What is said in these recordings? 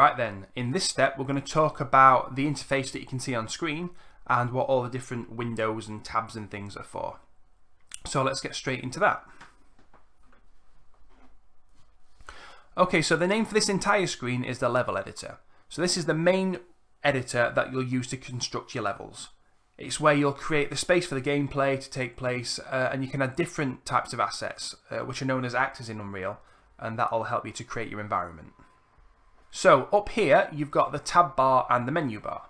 Right then, in this step we're going to talk about the interface that you can see on screen and what all the different windows and tabs and things are for. So let's get straight into that. Okay, so the name for this entire screen is the level editor. So this is the main editor that you'll use to construct your levels. It's where you'll create the space for the gameplay to take place uh, and you can add different types of assets uh, which are known as actors in Unreal and that'll help you to create your environment. So up here, you've got the tab bar and the menu bar.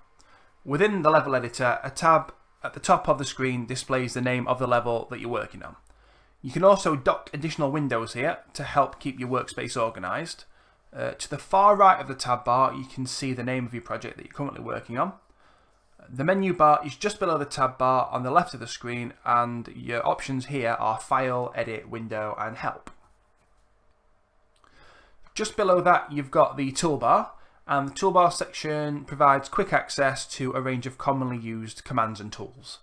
Within the level editor, a tab at the top of the screen displays the name of the level that you're working on. You can also dock additional windows here to help keep your workspace organised. Uh, to the far right of the tab bar, you can see the name of your project that you're currently working on. The menu bar is just below the tab bar on the left of the screen and your options here are File, Edit, Window and Help. Just below that you've got the toolbar and the toolbar section provides quick access to a range of commonly used commands and tools.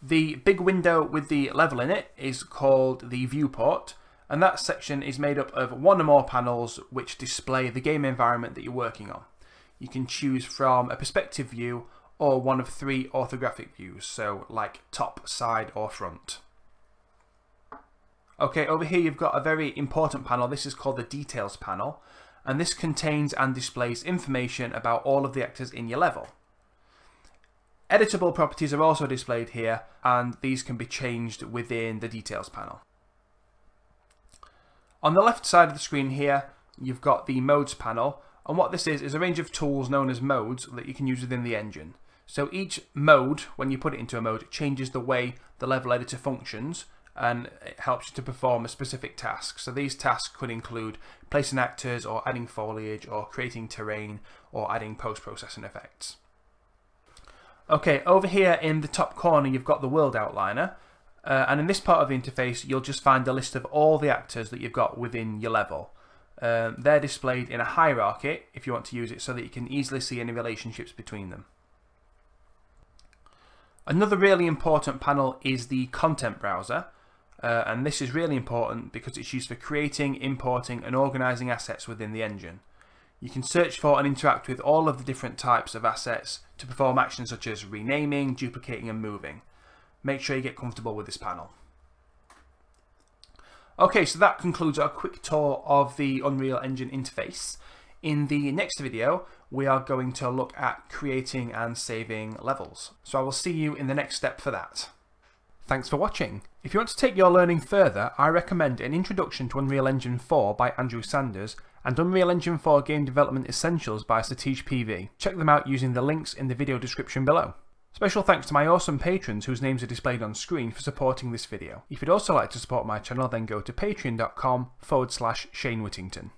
The big window with the level in it is called the viewport and that section is made up of one or more panels which display the game environment that you're working on. You can choose from a perspective view or one of three orthographic views, so like top, side or front. Okay, over here you've got a very important panel. This is called the Details panel, and this contains and displays information about all of the actors in your level. Editable properties are also displayed here, and these can be changed within the Details panel. On the left side of the screen here, you've got the Modes panel, and what this is, is a range of tools known as modes that you can use within the engine. So each mode, when you put it into a mode, changes the way the level editor functions, and it helps you to perform a specific task. So these tasks could include placing actors or adding foliage or creating terrain or adding post-processing effects. Okay, over here in the top corner you've got the world outliner uh, and in this part of the interface you'll just find a list of all the actors that you've got within your level. Um, they're displayed in a hierarchy if you want to use it so that you can easily see any relationships between them. Another really important panel is the content browser uh, and this is really important because it's used for creating, importing and organising assets within the engine. You can search for and interact with all of the different types of assets to perform actions such as renaming, duplicating and moving. Make sure you get comfortable with this panel. Okay, so that concludes our quick tour of the Unreal Engine interface. In the next video, we are going to look at creating and saving levels. So I will see you in the next step for that. Thanks for watching. If you want to take your learning further, I recommend An Introduction to Unreal Engine 4 by Andrew Sanders and Unreal Engine 4 Game Development Essentials by Satish PV. Check them out using the links in the video description below. Special thanks to my awesome patrons whose names are displayed on screen for supporting this video. If you'd also like to support my channel then go to patreon.com forward slash Shane Whittington.